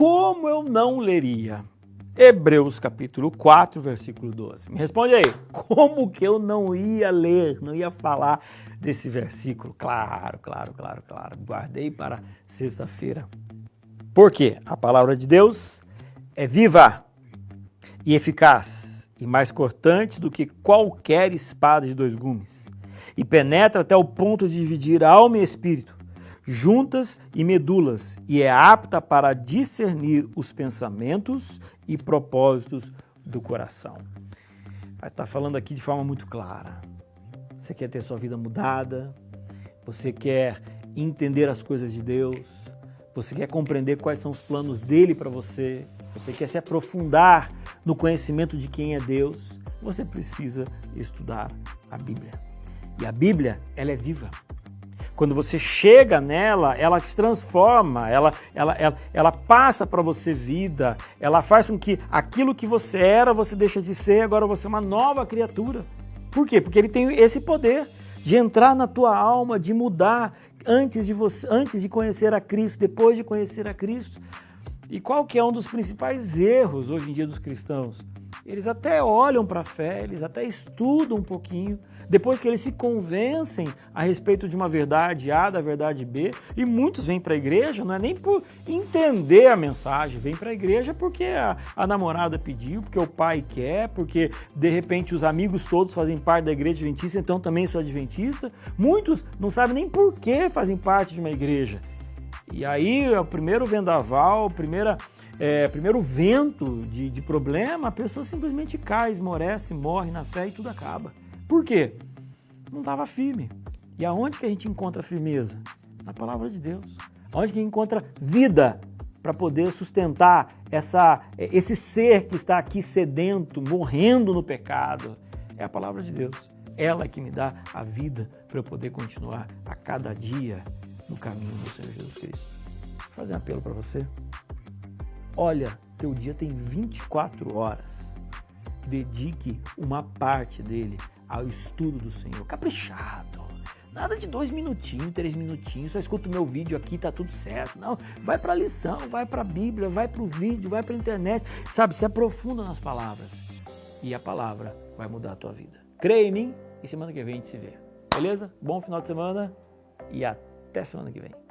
como eu não leria? Hebreus capítulo 4, versículo 12. Me responde aí, como que eu não ia ler, não ia falar desse versículo? Claro, claro, claro, claro. Guardei para sexta-feira. Por quê? A palavra de Deus é viva e eficaz e mais cortante do que qualquer espada de dois gumes e penetra até o ponto de dividir alma e espírito, juntas e medulas, e é apta para discernir os pensamentos e propósitos do coração. Estar falando aqui de forma muito clara. Você quer ter sua vida mudada? Você quer entender as coisas de Deus? Você quer compreender quais são os planos dele para você? Você quer se aprofundar no conhecimento de quem é Deus? Você precisa estudar a Bíblia. E a Bíblia, ela é viva. Quando você chega nela, ela te transforma, ela, ela, ela, ela passa para você vida, ela faz com que aquilo que você era, você deixa de ser, agora você é uma nova criatura. Por quê? Porque ele tem esse poder de entrar na tua alma, de mudar antes de, você, antes de conhecer a Cristo, depois de conhecer a Cristo. E qual que é um dos principais erros hoje em dia dos cristãos? Eles até olham para a fé, eles até estudam um pouquinho, depois que eles se convencem a respeito de uma verdade A, da verdade B, e muitos vêm para a igreja, não é nem por entender a mensagem, vêm para a igreja porque a, a, namorada pediu, porque o pai quer, porque de repente os amigos todos fazem parte da igreja adventista, então também sou adventista. Muitos não sabem nem por que fazem parte de uma igreja. E aí, o primeiro vendaval, a primeira é, primeiro vento de, de problema, a pessoa simplesmente cai, esmorece, morre na fé e tudo acaba. Por quê? Não estava firme. E aonde que a gente encontra firmeza? Na palavra de Deus. Onde que encontra vida para poder sustentar essa, esse ser que está aqui sedento, morrendo no pecado? É a palavra de Deus. Ela que me dá a vida para eu poder continuar a cada dia no caminho do Senhor Jesus Cristo. Vou fazer um apelo para você. Olha, teu dia tem 24 horas. Dedique uma parte dele ao estudo do Senhor. Caprichado. Nada de dois minutinhos, três minutinhos, só escuta o meu vídeo aqui, tá tudo certo. Não, vai para a lição, vai para a Bíblia, vai para o vídeo, vai para a internet. Sabe, se aprofunda nas palavras. E a palavra vai mudar a tua vida. Creia em mim e semana que vem a gente se vê. Beleza? Bom final de semana e até semana que vem.